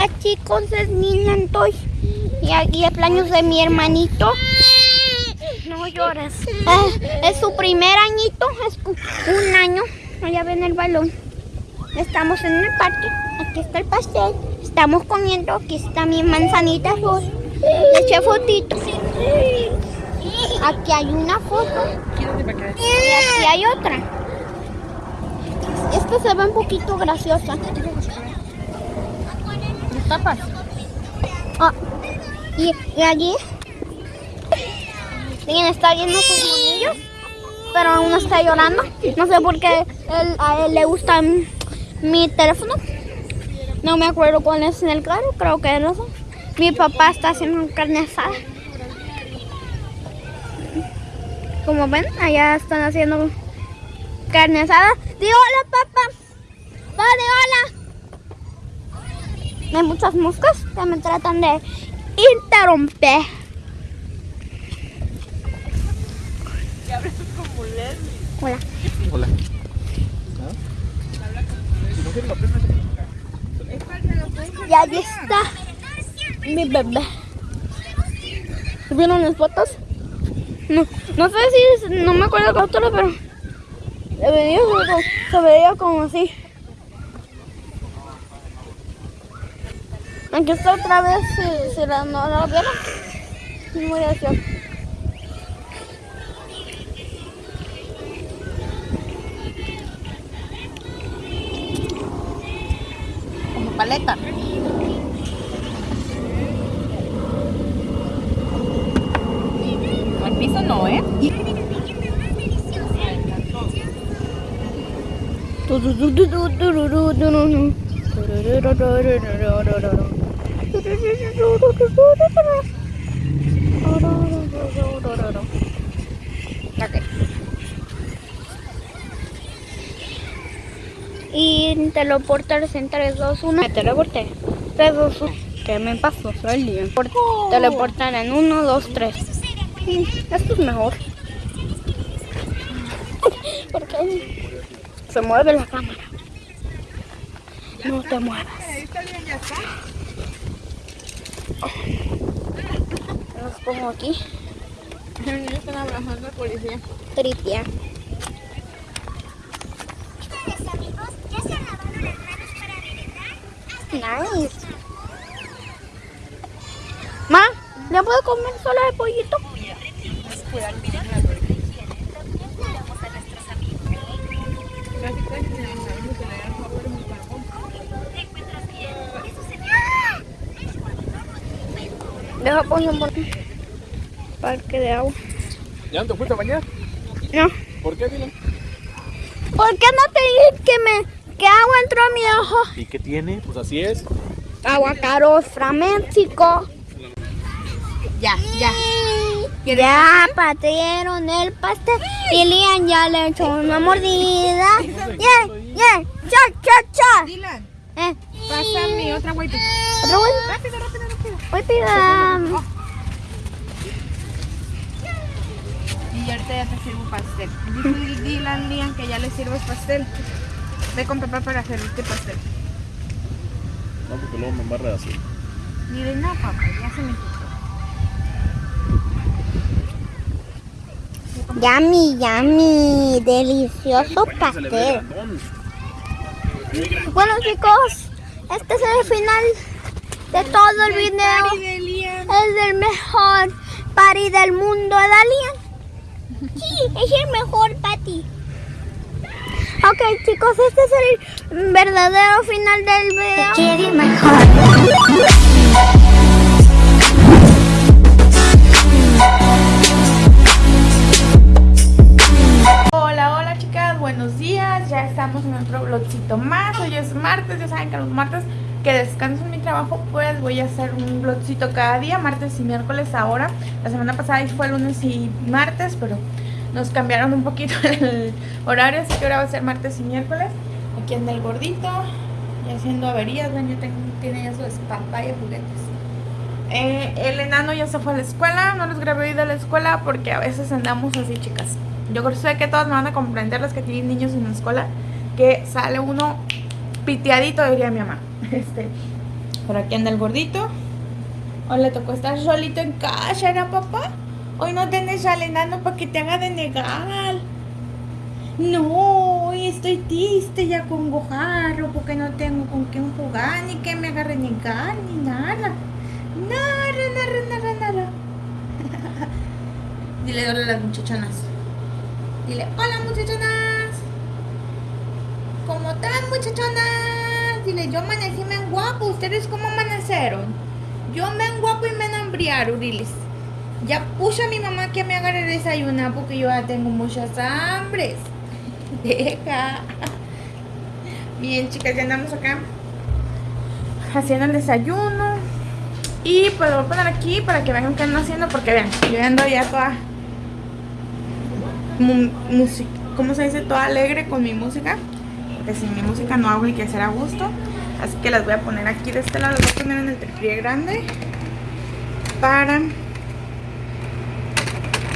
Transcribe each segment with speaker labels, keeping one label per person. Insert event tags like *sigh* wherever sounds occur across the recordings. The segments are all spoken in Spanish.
Speaker 1: Hola chicos, es Nina Antoy y aquí es plaños de mi hermanito. No llores. Eh, es su primer añito, es un año. Allá ven el balón. Estamos en el parque. Aquí está el pastel. Estamos comiendo. Aquí está mi manzanita rosa. Le eché fotito. Aquí hay una foto. Y aquí hay otra. Esta se ve un poquito graciosa.
Speaker 2: Tapas?
Speaker 1: Ah, y, allí alguien está viendo sus monillos, pero aún está llorando. No sé por qué a él le gusta mi, teléfono. No me acuerdo cuál es en el carro, creo que es eso. Mi papá está haciendo carne asada. Como ven, allá están haciendo carne asada. Di hola, papá. Dale, hola. Hay muchas moscas que me tratan de interrumpir. Hola.
Speaker 3: Hola.
Speaker 1: Y allí está mi bebé. ¿Vieron las fotos? No, no sé si, no me acuerdo otra, pero se veía, como- se veía como así. Aquí está otra vez, si, si la, no la vieron. Muy gracioso.
Speaker 2: Como paleta. Al piso no, ¿eh? Ok.
Speaker 1: Y teleportarse en 3, 2, 1. Me teleporté. 3, 2, 1.
Speaker 2: ¿Qué me pasó? Soy lío.
Speaker 1: Por- Teleportar en 1, 2, 3. Esto es mejor. *laughs* Porque se mueve la cámara. No te muevas. Los pongo aquí.
Speaker 2: Están abrazando al policía.
Speaker 1: Tritia. Nice. Ma, ¿ya puedo comer solo de pollito? Deja poner por parque de agua.
Speaker 3: ¿Ya no te fuiste a bañar?
Speaker 1: No.
Speaker 3: ¿Por qué, Dylan?
Speaker 1: ¿Por qué no te dije que me que agua entró a mi ojo?
Speaker 3: ¿Y qué tiene? Pues así es.
Speaker 1: Agua caro, México.
Speaker 2: Ya, ya.
Speaker 1: Ya partieron el pastel y Lian ya le echó una mordida. Yeah, yeah, cha, cha, cha.
Speaker 2: Dylan,
Speaker 1: Eh,
Speaker 2: pasa mi otra
Speaker 1: otro güey.
Speaker 2: Rápido, rápido,
Speaker 1: Voy pida.
Speaker 2: Y ahorita ya te sirvo pastel. Dijo Dylan, Lian, que ya le sirves pastel. Ve con papá para servirte pastel.
Speaker 3: No, porque luego me embarra así.
Speaker 2: Dile, no, papá, ya se me quitó.
Speaker 1: Yummy, yummy. Delicioso pastel. Bueno chicos, este es el final de todo el video. Es el mejor party del mundo, Dalian. *laughs* Sí, es el mejor party. Ok, chicos, este es el verdadero final del video.
Speaker 2: Hola, hola chicas, buenos días. Ya estamos en otro vlogcito más. Hoy es martes, ya saben que los martes que descanso en mi trabajo, pues voy a hacer un vlogcito cada día, martes y miércoles ahora. La semana pasada fue lunes y martes, pero nos cambiaron un poquito *laughs* el horario, así que ahora va a ser martes y miércoles. Aquí anda el gordito y haciendo averías, ven, ya tengo, tiene ya su pantalla de juguetes. Eh, el enano ya se fue a la escuela, no les grabé hoy de la escuela porque a veces andamos así, chicas. Yo sé que todas me van a comprender las que tienen niños en la escuela, que sale uno piteadito, diría mi mamá. *laughs* Este, Por aquí anda el gordito. Hoy le tocó estar solito en casa, ¿era papá? Hoy no tienes al enano para que te haga de negar. No, hoy estoy triste ya con Gojarro porque no tengo con quién jugar, ni que me haga renegar, ni nada. Nada, nada, nada, nada. *laughs* Dile hola a las muchachonas. Dile, hola muchachonas. ¿Cómo están muchachonas? Dile, yo amanecí me guapo. ¿Ustedes cómo amanecieron? Yo me guapo y me enambriaron, diles. Ya puse a mi mamá que me haga el desayunar porque yo ya tengo muchas hambres. *laughs* Deja. Bien, chicas, ya andamos acá haciendo el desayuno. Y pues lo voy a poner aquí para que vean qué ando haciendo porque vean, yo ando ya toda música, ¿cómo se dice? Toda alegre con mi música. Porque sin mi música no hago el que a gusto. Así que las voy a poner aquí de este lado. Las voy a poner en el tripié grande. Para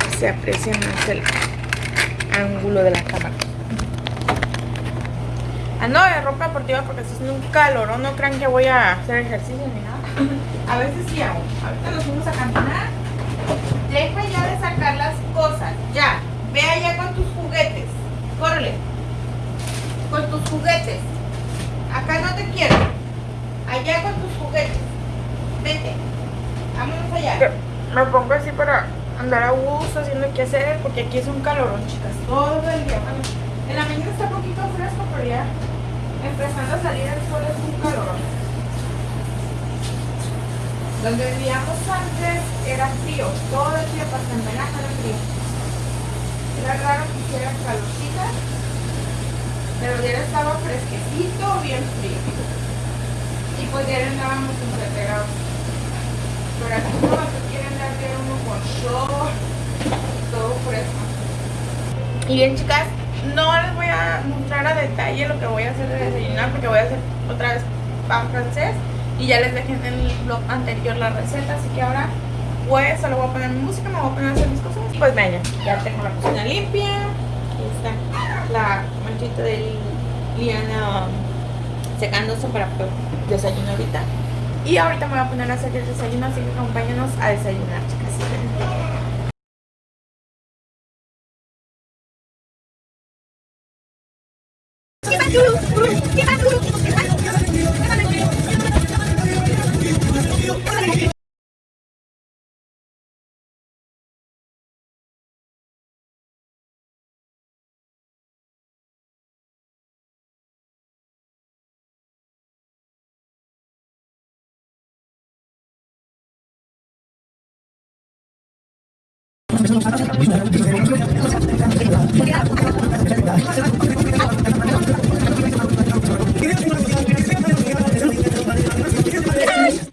Speaker 2: que se aprecie más el ángulo de la cámara. Ando de ropa deportiva porque está haciendo un calor. No crean que voy a hacer ejercicio ni nada. A veces sí hago. Ahorita nos fuimos a caminar. Deja ya de sacar las cosas. Ya. Ve allá con tus juguetes. Córrele. Con tus juguetes. Acá no te quiero. Allá con tus juguetes. Vete. Vámonos allá. Me pongo así para andar a gusto haciendo qué hacer porque aquí es un calorón, chicas. Todo el día. Bueno, en la mañana está un poquito fresco, pero ya empezando a salir el sol es un calorón. Donde vivíamos antes era frío. Todo el día hasta en era frío. Era raro que hiciera calorcita, pero ya estaba fresquecito, bien frío. Y pues ya andábamos entregados. Pero aquí no se quieren andar de uno con short, todo fresco. Y bien chicas, no les voy a mostrar a detalle lo que voy a hacer de desayunar porque voy a hacer otra vez pan francés y ya les dejé en el blog anterior la receta, así que ahora pues solo voy a poner mi música, me voy a poner a hacer mis cosas. Pues venga, ya tengo la cocina limpia. Aquí está la manchita de Liana secándose para desayunar ahorita. Y ahorita me voy a poner a hacer el desayuno, así que acompáñanos a desayunar, chicas.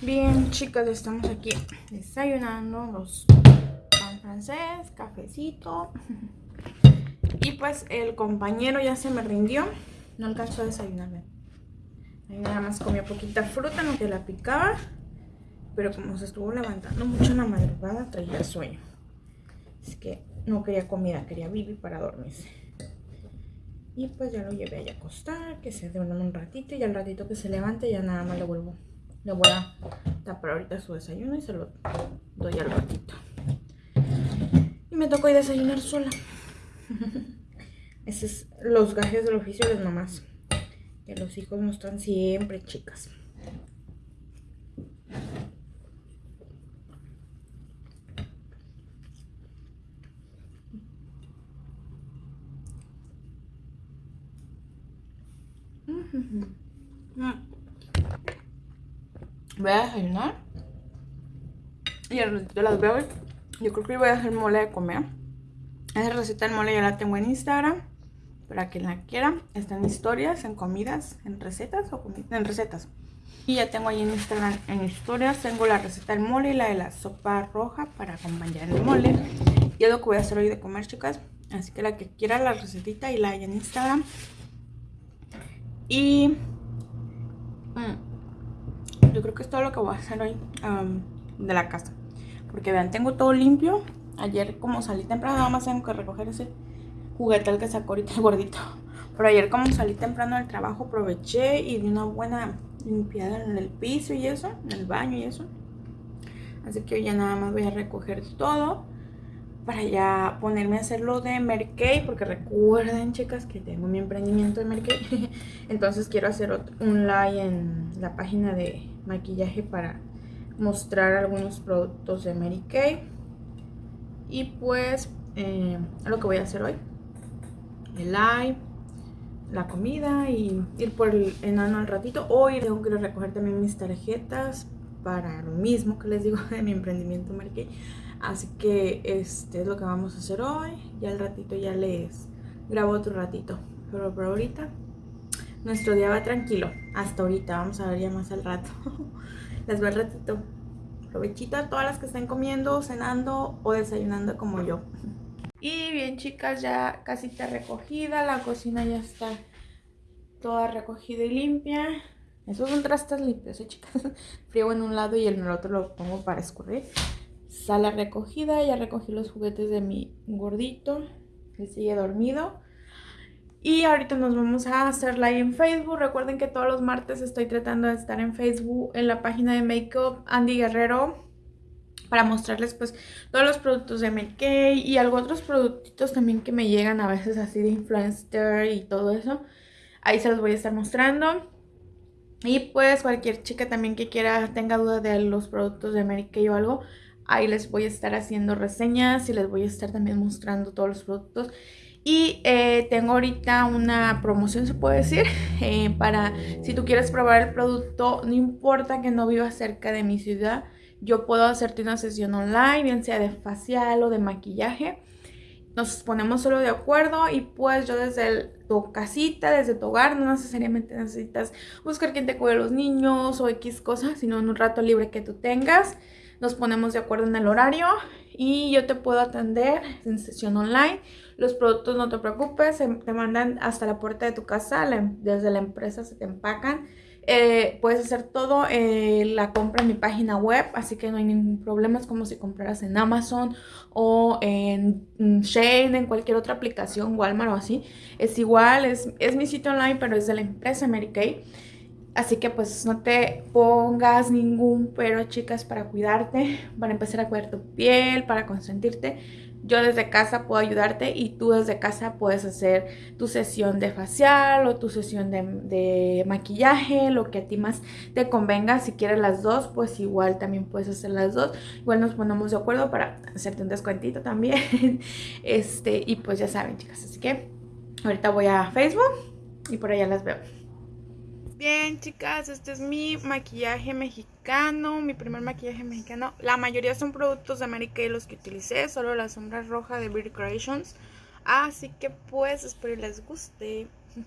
Speaker 2: Bien, chicas, estamos aquí desayunando los pan francés, cafecito. Y pues el compañero ya se me rindió. No alcanzó a desayunar. Ahí nada más comió poquita fruta, no que la picaba. Pero como se estuvo levantando mucho en la madrugada, traía sueño. Así que no quería comida, quería vivir para dormirse. Y pues ya lo llevé a acostar, que se duerma un ratito y al ratito que se levante ya nada más le vuelvo. Le voy a tapar ahorita su desayuno y se lo doy al ratito. Y me tocó ir desayunar sola. *laughs* Esos es los gajes del oficio de las mamás. Que los hijos no están siempre chicas. Voy a desayunar. Y al ratito las veo. Yo creo que voy a hacer mole de comer. Esa receta del mole ya la tengo en Instagram. Para quien la quiera. Está en historias, en comidas, en recetas o en recetas. Y ya tengo ahí en Instagram, en historias, tengo la receta del mole y la de la sopa roja para acompañar el mole. Y es lo que voy a hacer hoy de comer, chicas. Así que la que quiera la recetita y la hay en Instagram. Y mm, yo creo que es todo lo que voy a hacer hoy de la casa. Porque vean, tengo todo limpio. Ayer como salí temprano, nada más tengo que recoger ese juguete al que sacó ahorita el gordito. Pero ayer como salí temprano del trabajo, aproveché y di una buena limpiada en el piso y eso, en el baño y eso. Así que hoy ya nada más voy a recoger todo para ya ponerme a hacerlo de Merkey, porque recuerden, chicas, que tengo mi emprendimiento de Merkey. *laughs* Entonces quiero hacer un live en la página de maquillaje para mostrar algunos productos de Mary Kay. Y pues, eh, lo que voy a hacer hoy. El live, la comida y ir por el enano al ratito. Hoy tengo que recoger también mis tarjetas para lo mismo que les digo *laughs* de mi emprendimiento Mary. Así que este es lo que vamos a hacer hoy. Ya al ratito ya les grabo otro ratito. Pero por ahorita nuestro día va tranquilo. Hasta ahorita. Vamos a ver ya más al rato. *laughs* les veo al ratito. Provechito a todas las que estén comiendo, cenando o desayunando como yo. Y bien chicas, ya casi está recogida. La cocina ya está toda recogida y limpia. Esos son trastes limpios, ¿eh, chicas? *laughs* Frío en un lado y en el otro lo pongo para escurrir sala recogida, ya recogí los juguetes de mi gordito, que sigue dormido. Y ahorita nos vamos a hacer live en Facebook. Recuerden que todos los martes estoy tratando de estar en Facebook en la página de Makeup Andy Guerrero para mostrarles pues todos los productos de Make y algo otros productitos también que me llegan a veces así de influencer y todo eso. Ahí se los voy a estar mostrando. Y pues cualquier chica también que quiera, tenga duda de los productos de Mary Kay o algo, Ahí les voy a estar haciendo reseñas y les voy a estar también mostrando todos los productos. Y eh, tengo ahorita una promoción, se puede decir, *laughs* eh, para si tú quieres probar el producto, no importa que no vivas cerca de mi ciudad, yo puedo hacerte una sesión online, bien sea de facial o de maquillaje. Nos ponemos solo de acuerdo y pues yo desde tu casita, desde tu hogar, no necesariamente necesitas buscar quien te cuide los niños o X cosas, sino en un rato libre que tú tengas nos ponemos de acuerdo en el horario y yo te puedo atender en sesión online. Los productos no te preocupes, te mandan hasta la puerta de tu casa, desde la empresa se te empacan. Eh, puedes hacer todo eh, la compra en mi página web, así que no hay ningún problema. Es como si compraras en Amazon o en Shane, en cualquier otra aplicación, Walmart o así. Es igual, es, es mi sitio online, pero es de la empresa Mary Kay. Así que pues no te pongas ningún pero, chicas, para cuidarte, para empezar a cuidar tu piel, para consentirte. Yo desde casa puedo ayudarte y tú desde casa puedes hacer tu sesión de facial o tu sesión de, maquillaje, lo que a ti más te convenga. Si quieres las dos, pues igual también puedes hacer las dos. Igual nos ponemos de acuerdo para hacerte un descuentito también. *laughs* este Y pues ya saben, chicas. Así que ahorita voy a Facebook y por allá las veo. Bien, chicas, este es mi maquillaje mexicano, mi primer maquillaje mexicano. La mayoría son productos de América y los que utilicé, solo la sombra roja de Beauty Creations. Así que pues espero les guste. *laughs*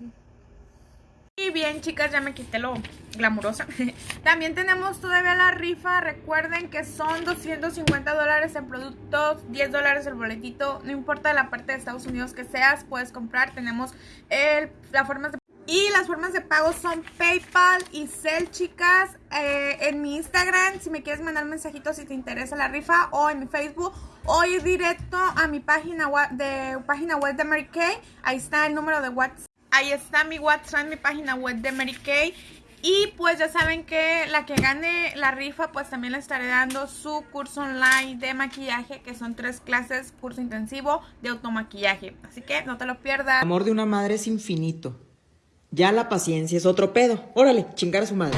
Speaker 2: Y bien, chicas, ya me quité lo glamurosa. *laughs* También tenemos todavía la rifa. Recuerden que son 250 dólares en productos, 10 dólares el boletito. No importa la parte de Estados Unidos que seas, puedes comprar. Tenemos el, la forma de y las formas de pago son PayPal y Cel, chicas. Eh, en mi Instagram, si me quieres mandar mensajitos si te interesa la rifa, o en mi Facebook, o ir directo a mi página web de, página web de Mary Kay. Ahí está el número de WhatsApp. Ahí está mi WhatsApp, mi página web de Mary Kay. Y pues ya saben que la que gane la rifa, pues también le estaré dando su curso online de maquillaje, que son tres clases, curso intensivo de automaquillaje. Así que no te lo pierdas.
Speaker 4: El amor de una madre es infinito. Ya la paciencia es otro pedo. Órale, chingar a su madre.